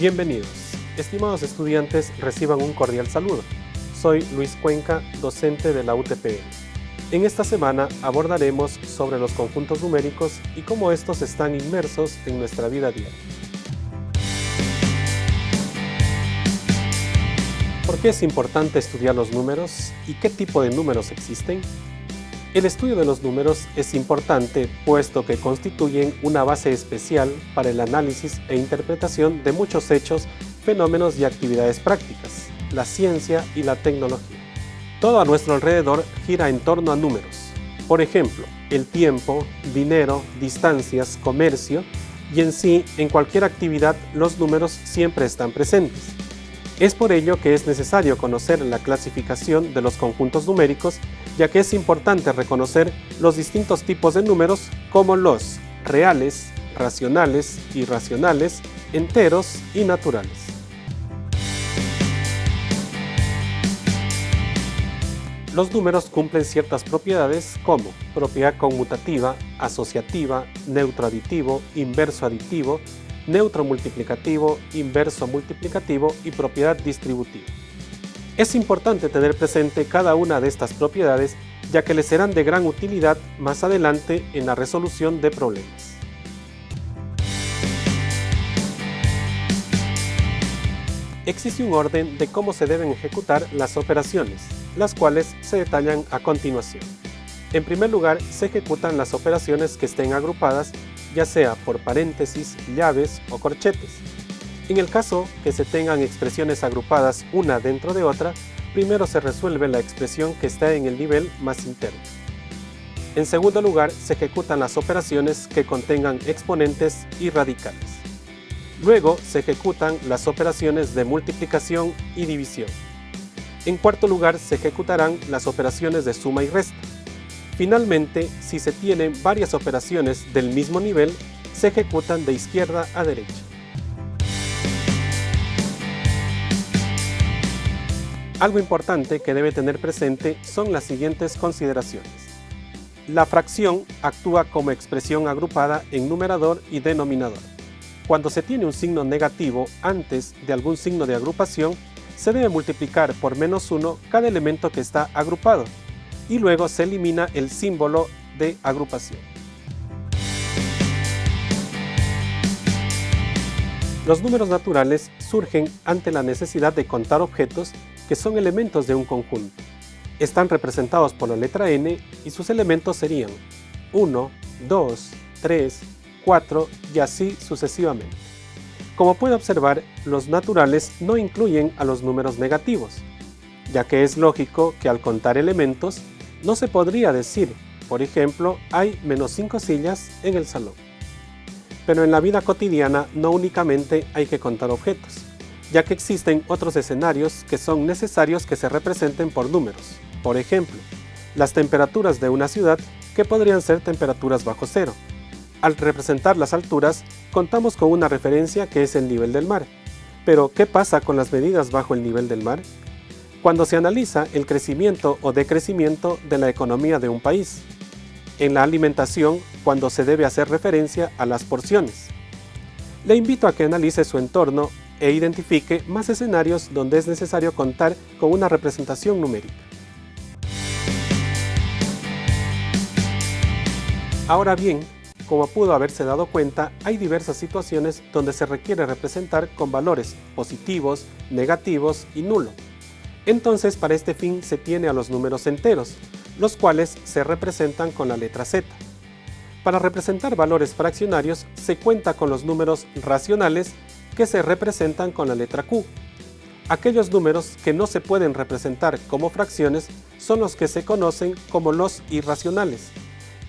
Bienvenidos. Estimados estudiantes, reciban un cordial saludo. Soy Luis Cuenca, docente de la UTPL. En esta semana abordaremos sobre los conjuntos numéricos y cómo estos están inmersos en nuestra vida diaria. ¿Por qué es importante estudiar los números y qué tipo de números existen? El estudio de los números es importante puesto que constituyen una base especial para el análisis e interpretación de muchos hechos, fenómenos y actividades prácticas, la ciencia y la tecnología. Todo a nuestro alrededor gira en torno a números. Por ejemplo, el tiempo, dinero, distancias, comercio y en sí, en cualquier actividad, los números siempre están presentes. Es por ello que es necesario conocer la clasificación de los conjuntos numéricos, ya que es importante reconocer los distintos tipos de números como los reales, racionales, irracionales, enteros y naturales. Los números cumplen ciertas propiedades como propiedad conmutativa, asociativa, neutro aditivo, inverso aditivo, neutro multiplicativo, inverso multiplicativo y propiedad distributiva. Es importante tener presente cada una de estas propiedades ya que les serán de gran utilidad más adelante en la resolución de problemas. Existe un orden de cómo se deben ejecutar las operaciones, las cuales se detallan a continuación. En primer lugar, se ejecutan las operaciones que estén agrupadas ya sea por paréntesis, llaves o corchetes. En el caso que se tengan expresiones agrupadas una dentro de otra, primero se resuelve la expresión que está en el nivel más interno. En segundo lugar, se ejecutan las operaciones que contengan exponentes y radicales. Luego se ejecutan las operaciones de multiplicación y división. En cuarto lugar, se ejecutarán las operaciones de suma y resta. Finalmente, si se tienen varias operaciones del mismo nivel, se ejecutan de izquierda a derecha. Algo importante que debe tener presente son las siguientes consideraciones. La fracción actúa como expresión agrupada en numerador y denominador. Cuando se tiene un signo negativo antes de algún signo de agrupación, se debe multiplicar por menos 1 cada elemento que está agrupado, y luego se elimina el símbolo de agrupación. Los números naturales surgen ante la necesidad de contar objetos que son elementos de un conjunto. Están representados por la letra n y sus elementos serían 1, 2, 3, 4 y así sucesivamente. Como puede observar, los naturales no incluyen a los números negativos, ya que es lógico que al contar elementos no se podría decir, por ejemplo, hay menos 5 sillas en el salón. Pero en la vida cotidiana no únicamente hay que contar objetos, ya que existen otros escenarios que son necesarios que se representen por números. Por ejemplo, las temperaturas de una ciudad que podrían ser temperaturas bajo cero. Al representar las alturas, contamos con una referencia que es el nivel del mar. Pero, ¿qué pasa con las medidas bajo el nivel del mar? cuando se analiza el crecimiento o decrecimiento de la economía de un país. En la alimentación, cuando se debe hacer referencia a las porciones. Le invito a que analice su entorno e identifique más escenarios donde es necesario contar con una representación numérica. Ahora bien, como pudo haberse dado cuenta, hay diversas situaciones donde se requiere representar con valores positivos, negativos y nulo. Entonces para este fin se tiene a los números enteros, los cuales se representan con la letra Z. Para representar valores fraccionarios se cuenta con los números racionales que se representan con la letra Q. Aquellos números que no se pueden representar como fracciones son los que se conocen como los irracionales.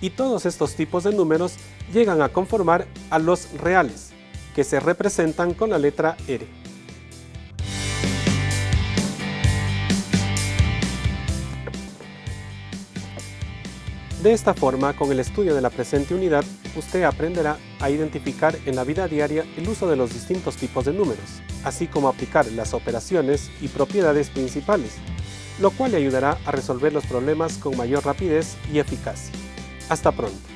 Y todos estos tipos de números llegan a conformar a los reales, que se representan con la letra R. De esta forma, con el estudio de la presente unidad, usted aprenderá a identificar en la vida diaria el uso de los distintos tipos de números, así como aplicar las operaciones y propiedades principales, lo cual le ayudará a resolver los problemas con mayor rapidez y eficacia. Hasta pronto.